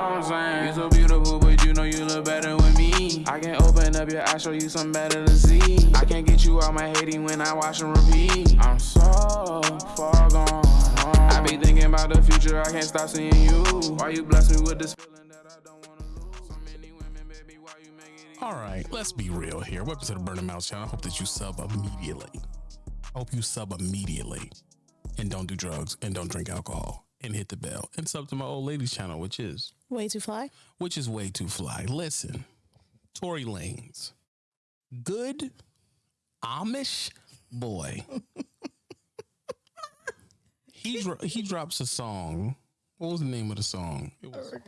I'm saying? You so beautiful, but you know you look better with me. I can open up your eyes, show you something better to see. I can't get you out my hating when I watch and repeat. I'm so far gone. I be thinking about the future, I can't stop seeing you. Why you bless me with this feeling that I don't wanna lose? So many women, baby, why you make it? All right, let's be real here. Welcome to the Burning Mouse channel. I hope that you sub immediately. I hope you sub immediately and don't do drugs and don't drink alcohol and hit the bell and sub to my old ladies channel, which is Way too fly. which is way too fly. Listen, Tory Lanez, good Amish boy. he dro- he drops a song. What was the name of the song? It was, oh,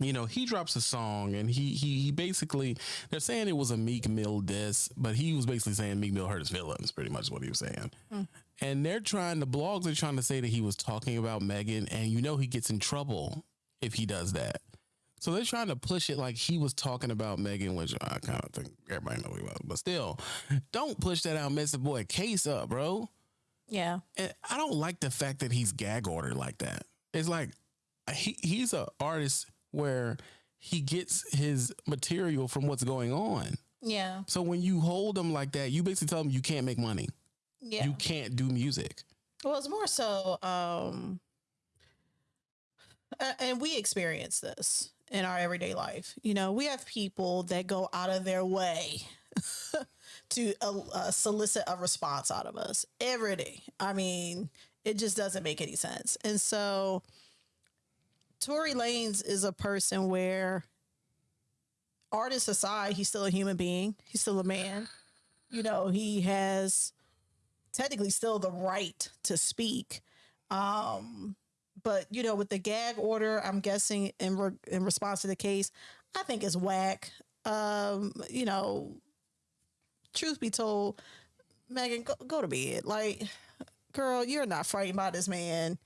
you know, he drops a song and he he he basically they're saying it was a Meek Mill diss, but he was basically saying Meek Mill hurt his feelings. Pretty much what he was saying. Hmm. And they're trying the blogs are trying to say that he was talking about Megan, and you know he gets in trouble if he does that. So they're trying to push it like he was talking about Megan, which I kind of think everybody knows he was. But still, don't push that out, mess the boy case up, bro. Yeah. And I don't like the fact that he's gag ordered like that. It's like he he's a artist where he gets his material from what's going on. Yeah. So when you hold him like that, you basically tell him you can't make money. Yeah. You can't do music. Well, it's more so, um, and we experience this in our everyday life. You know, we have people that go out of their way to uh, uh, solicit a response out of us every day. I mean, it just doesn't make any sense. And so, Tory Lanez is a person where, artist aside, he's still a human being. He's still a man. You know, he has technically still the right to speak. Um, but you know, with the gag order, I'm guessing in re- in response to the case, I think it's whack. Um, you know, truth be told, Megan, go, go to bed. Like, girl, you're not frightened by this man.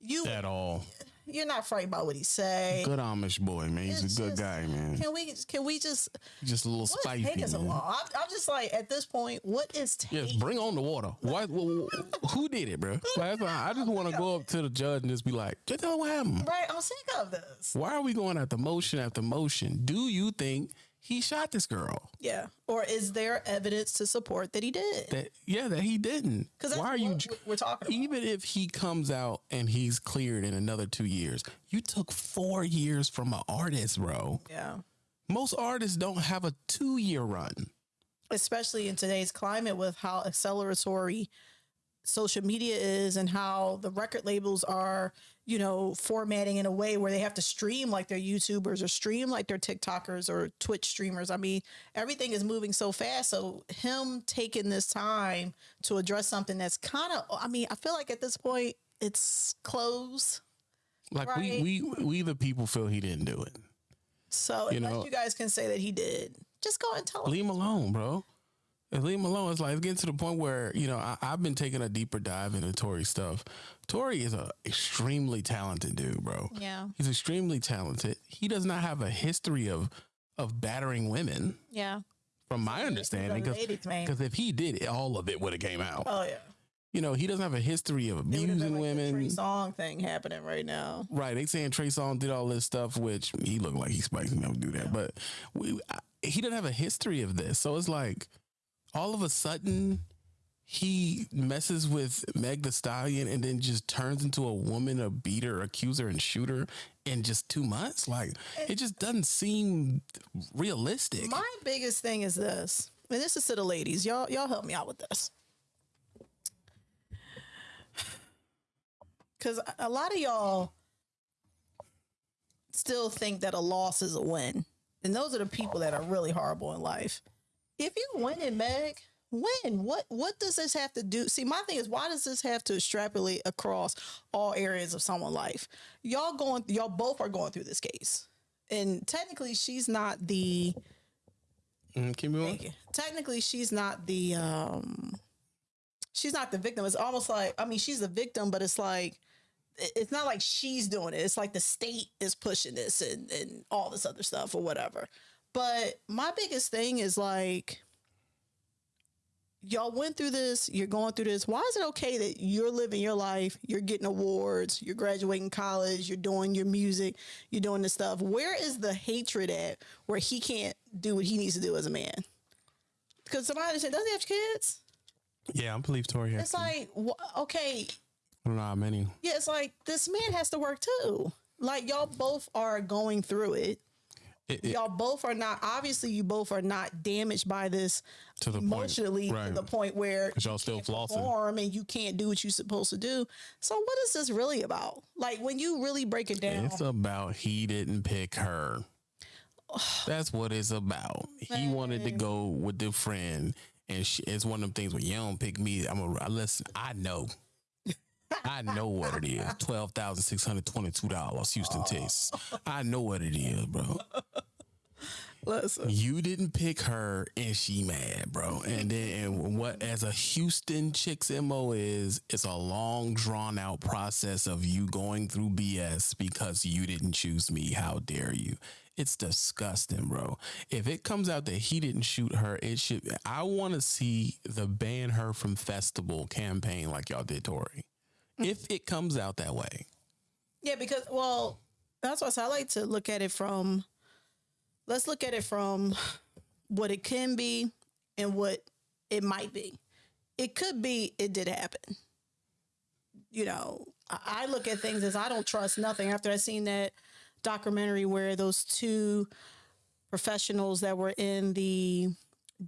You At all. You're not frightened by what he say. Good Amish boy, man. He's It's a good just- guy, man. Can we can we just Just a little spicy. taking so man. I'm, I'm just like at this point, what is taking? Yes, bring on the water. Why? wh- wh- who did it, bro? Like, I just want to go up to the judge and just be like, "Just tell what happened. Right, I'm sick of this. Why are we going after motion after motion? Do you think he shot this girl? Yeah. Or is there evidence to support that he did? That yeah, that he didn't. Because Why are you? we're talking about? Even if he comes out and he's cleared in another two years, you took four years from an artist, bro. Yeah. Most artists don't have a two year run. Especially in today's climate with how acceleratory social media is and how the record labels are, you know, formatting in a way where they have to stream like they're YouTubers or stream like they're TikTokers or Twitch streamers. I mean, everything is moving so fast. So him taking this time to address something that's kind of I mean, I feel like at this point it's closed. Like Right. we we we the people feel he didn't do it. So You unless know- you guys can say that he did, just go and tell him. Leave him alone, bro. Just leave him alone. It's like it's getting to the point where you know I, I've been taking a deeper dive into Tory stuff. Tory is a extremely talented dude, bro. Yeah. He's extremely talented. He does not have a history of of battering women, Yeah. from my understanding. He's a ladies' man. Because if he did, all of it would have came out. Oh yeah. You know, he doesn't have a history of abusing like the women. Trey Songz thing happening right now. Right, they saying Trey Songz did all this stuff, which he looked like he's spicy enough to do that, but we I, he didn't have a history of this, so it's like all of a sudden he messes with Meg Thee Stallion and then just turns into a woman, a beater, accuser, and shooter in just two months. Like it just doesn't seem realistic. My biggest thing is this, and this is to the ladies. Y'all, y'all help me out with this. Because a lot of y'all still think that a loss is a win. And those are the people that are really horrible in life. If you win it, Meg, win. What what does this have to do? See, my thing is why does this have to extrapolate across all areas of someone's life? Y'all going y'all both are going through this case. And technically she's not the Mm, keep going. Technically, she's not the um, she's not the victim. It's almost like I mean, she's the victim, but it's like it's not like she's doing it. It's like the state is pushing this and and all this other stuff or whatever. But my biggest thing is like y'all went through this, you're going through this. Why is it okay that you're living your life, you're getting awards, you're graduating college, you're doing your music, you're doing this stuff? Where is the hatred at where he can't do what he needs to do as a man? Because somebody said, doesn't he have kids? Yeah, I'm believe Tory has. It's like, okay, I don't know how many. yeah, it's like this man has to work too. Like y'all both are going through it. It, it, Y'all both are not. Obviously, you both are not damaged by this to the emotionally point, right? to the point where y'all still flossing. and you can't do what you're supposed to do. So what is this really about? Like when you really break it down, It's about he didn't pick her. That's what it's about. He wanted to go with the friend, and she, it's one of them things where you don't pick me. I'm a listen. I know. I know what it is. Twelve thousand six hundred twenty-two dollars, Houston, Texas. I know what it is, bro. listen, You didn't pick her, and she mad, bro. And then, and what as a Houston chick's mo is, it's a long, drawn out process of you going through BS because you didn't choose me. How dare you? It's disgusting, bro. If it comes out that he didn't shoot her, it should. I want to see the ban her from festival campaign like y'all did, Tory. If it comes out that way, yeah, because well, that's why I like to look at it from. Let's look at it from what it can be and what it might be. It could be it did happen. You know, I look at things as I don't trust nothing after I seen that documentary where those two professionals that were in the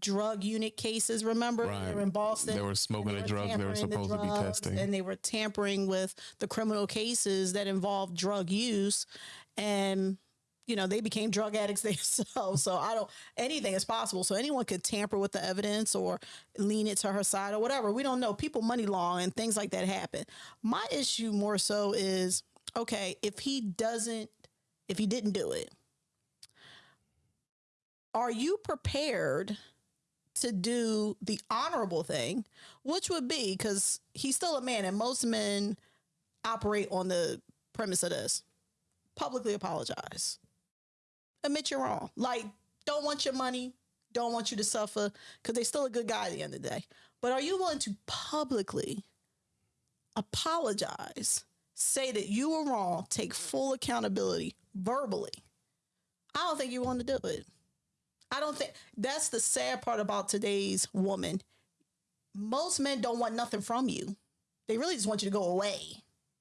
drug unit cases, remember? Right. They were in Boston. They were smoking and the drugs they were tampering the supposed to be testing. And they were tampering with the criminal cases that involved drug use. And, you know, they became drug addicts themselves. So I don't, anything is possible. So anyone could tamper with the evidence or lean it to her side or whatever. We don't know. People money law and things like that happen. My issue more so is okay, if he doesn't, if he didn't do it, are you prepared to do the honorable thing, which would be because he's still a man, and most men operate on the premise of this publicly apologize, admit you're wrong. Like, don't want your money, don't want you to suffer because they're still a good guy at the end of the day. But are you willing to publicly apologize, say that you were wrong, take full accountability verbally? I don't think you want to do it. I don't think that's the sad part about today's woman. Most men don't want nothing from you. They really just want you to go away.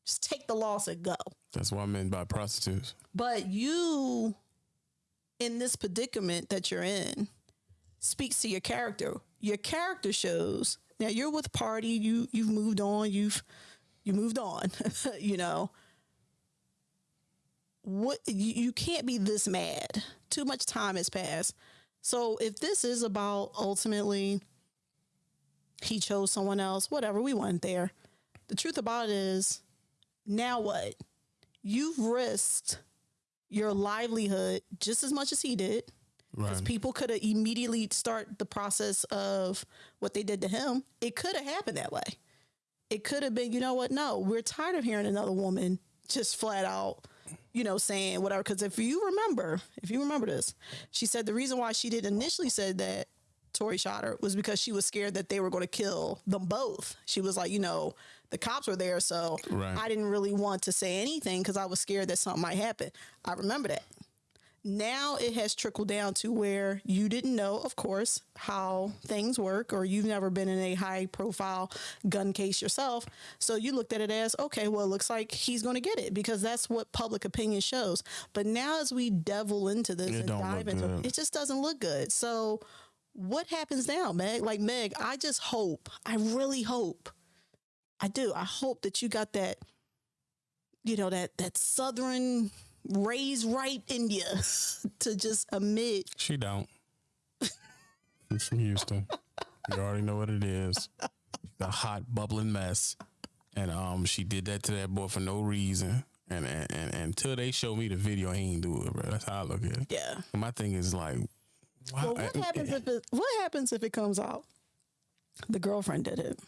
Just take the loss and go. that's what I meant by prostitutes. But you, in this predicament that you're in, speaks to your character. Your character shows. Now you're with Pardi. You you've moved on. You've you moved on. you know. What you, you can't be this mad. Too much time has passed. So if this is about ultimately he chose someone else, whatever, we weren't there. The truth about it is, now what? You've risked your livelihood just as much as he did. Because Right. people could have immediately start the process of what they did to him. It could have happened that way. It could have been, you know what? No, we're tired of hearing another woman just flat out, you know, saying whatever. Because if you remember, if you remember this, she said the reason why she didn't initially said that Tory shot her was because she was scared that they were going to kill them both. She was like, you know, the cops were there, so Right. I didn't really want to say anything because I was scared that something might happen. I remember that. Now it has trickled down to where you didn't know, of course, how things work, or you've never been in a high profile gun case yourself. So you looked at it as, okay, well, it looks like he's going to get it because that's what public opinion shows. But now as we devil into this It and dive into good. it, just doesn't look good. So what happens now, Meg? Like, Meg, I just hope, I really hope, I do, I hope that you got that, you know, that, that Southern raised right in you to just admit, She don't. She's from Houston. You already know what it is. The hot bubbling mess. And um she did that to that boy for no reason. And and, and, until they show me the video, I ain't do it, bro. That's how I look at it. yeah. And my thing is like Well, what happens if it, what happens if it comes out the girlfriend did it?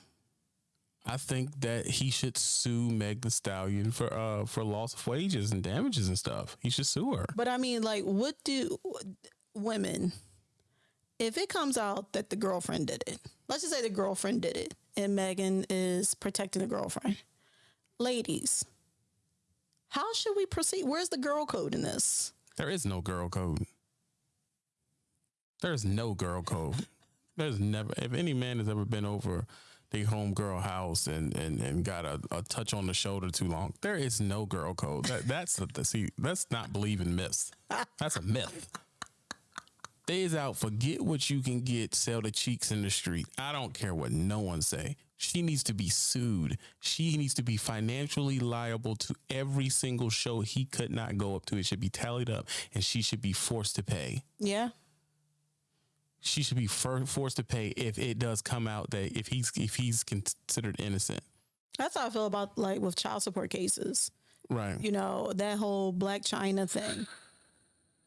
I think that he should sue Meg Thee Stallion for uh for loss of wages and damages and stuff. He should sue her. But I mean, like, what do women, if it comes out that the girlfriend did it, let's just say the girlfriend did it and Megan is protecting the girlfriend. Ladies, how should we proceed? Where's the girl code in this? There is no girl code. There's no girl code. There's never, if any man has ever been over the homegirl house and, and, and got a, a touch on the shoulder too long, there is no girl code. That, that's the, see, that's not believing myths. That's a myth. Days out, forget what you can get, sell the cheeks in the street. I don't care what no one say. She needs to be sued. She needs to be financially liable to every single show he could not go up to. It should be tallied up and she should be forced to pay. Yeah. She should be for, forced to pay if it does come out that if he's if he's considered innocent. That's how I feel about like with child support cases. Right. You know, that whole Blac Chyna thing.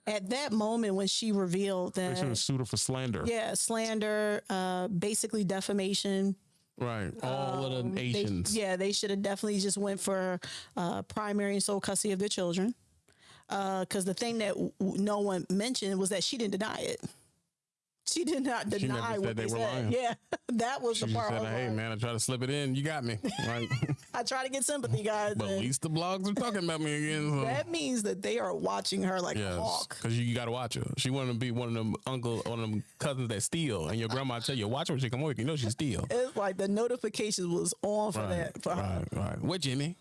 At that moment when she revealed that should have that sued her for slander. yeah, slander, uh basically defamation, Right. All of the They- yeah, they should have definitely just went for uh, primary and sole custody of their children. Because the thing that no one mentioned was that she didn't deny it. She did not She never deny said what they they, were said. lying. Yeah, that was She the part. said, "Hey man, I try to slip it in. You got me." Right. I try to get sympathy, guys. but at least the blogs are talking about me again. So. that means that they are watching her like a hawk. because you, you got to watch her. She wanted to be one of them uncle, one of them cousins that steal, and your grandma tell you, "Watch her when she come over. You know she steal." It's like the notifications was on for that. For her. right, right. What Jimmy?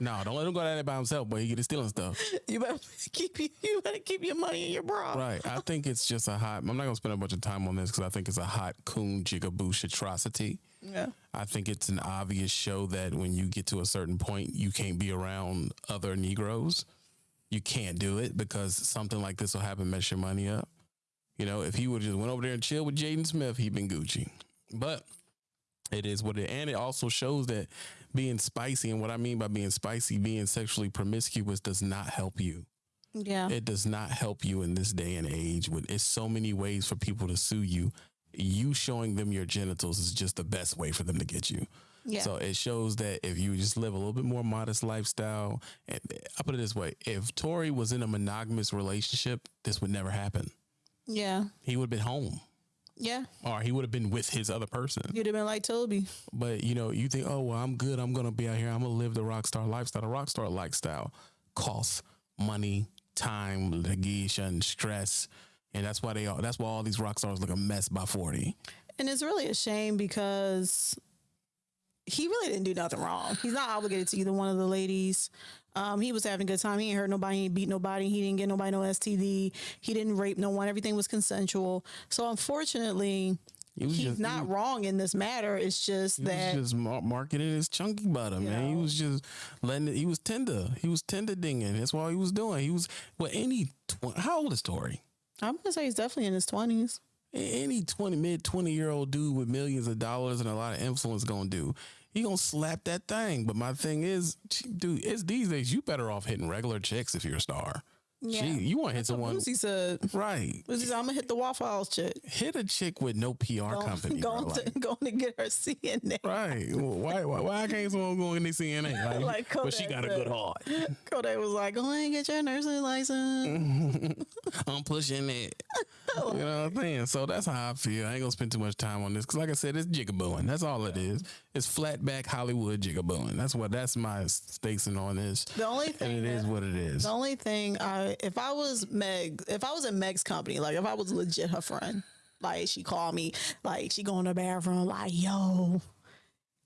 No, don't let him go at it by himself, but he get stealing stuff. You better keep you, you better keep your money in your bra. Right. I think it's just a hot. I'm not gonna spend a bunch of time on this because I think it's a hot coon jigaboosh atrocity. Yeah. I think it's an obvious show that when you get to a certain point, you can't be around other Negroes. You can't do it because something like this will happen, mess your money up. You know, if he would just went over there and chill with Jaden Smith, he'd been Gucci. But it is what it and it also shows that being spicy and what I mean by being spicy, being sexually promiscuous does not help you. Yeah. It does not help you in this day and age. when it's so many ways for people to sue you. You showing them your genitals is just the best way for them to get you. yeah. So it shows that if you just live a little bit more modest lifestyle, and I put it this way: if Tory was in a monogamous relationship, this would never happen. yeah. He would have been home, Yeah. or he would have been with his other person. You'd have been like Toby. But you know, you think, oh well, I'm good. I'm gonna be out here. I'm gonna live the rock star lifestyle. The rock star lifestyle costs money, time, litigation, stress, and that's why they all. That's why all these rock stars look a mess by forty. And it's really a shame because he really didn't do nothing wrong. He's not obligated to either one of the ladies. Um, he was having a good time. He ain't hurt nobody. He ain't beat nobody. He didn't get nobody no STD. He didn't rape no one. Everything was consensual. So unfortunately, he's just- not he- wrong in this matter. It's just He that was just mar- marketing his chunky bottom, man. He was just letting it. He was tender. He was tender dinging. That's what he was doing. He was well. Any tw- how old is Tory? I'm gonna say he's definitely in his twenties. Any twenty mid twenty year old dude with millions of dollars and a lot of influence gonna do. He gonna slap that thing. But my thing is, dude, it's these days. You better off hitting regular chicks if you're a star. Yeah. Gee, you want to hit someone Lucy said, right? Said, I'm gonna hit the Waffle House chick. Hit a chick with no PR company. bro. going, Like, to, going to get her CNA. Right? Why? Why, why can't someone go in the CNA? Like, Like but she got a good heart. Kodak was like, go ahead and get your nursing license. I'm pushing it. You know what I'm saying? So that's how I feel. I ain't gonna spend too much time on this because, like I said, it's jigabooing. That's all it is. It's flat back Hollywood jigabooing. That's what. That's my staking on this. The only thing And it is that- what it is. The only thing I if I was Meg, if I was in Meg's company, like if I was legit her friend, like she called me, like she go in the bathroom, like, yo,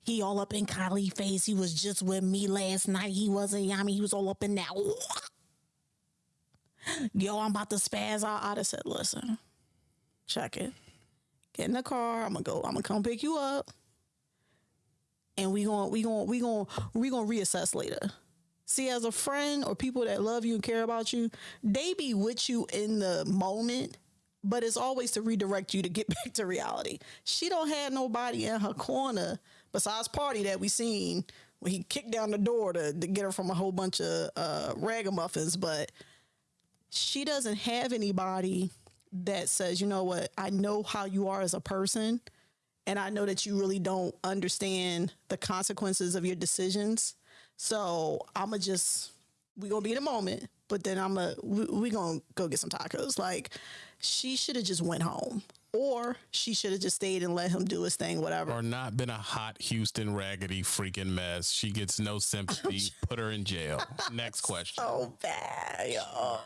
he all up in Kylie face. He was just with me last night. He wasn't yummy. He was all up in that. Yo, I'm about to spaz out. I'd have said, listen, check it. Get in the car. I'm gonna go. I'm gonna come pick you up. And we gonna we gonna we gonna we to reassess later. See, as a friend or people that love you and care about you, they be with you in the moment, but it's always to redirect you to get back to reality. She don't have nobody in her corner besides Pardi that we seen when he kicked down the door to, to get her from a whole bunch of uh, ragamuffins, but she doesn't have anybody that says, you know what, I know how you are as a person, and I know that you really don't understand the consequences of your decisions. So I'ma just we gonna be in a moment, but then I'ma we, we gonna go get some tacos. Like she should have just went home. or she should have just stayed and let him do his thing, whatever. Or not been a hot Houston raggedy freaking mess. She gets no sympathy. Put her in jail. Next question. so bad, y'all.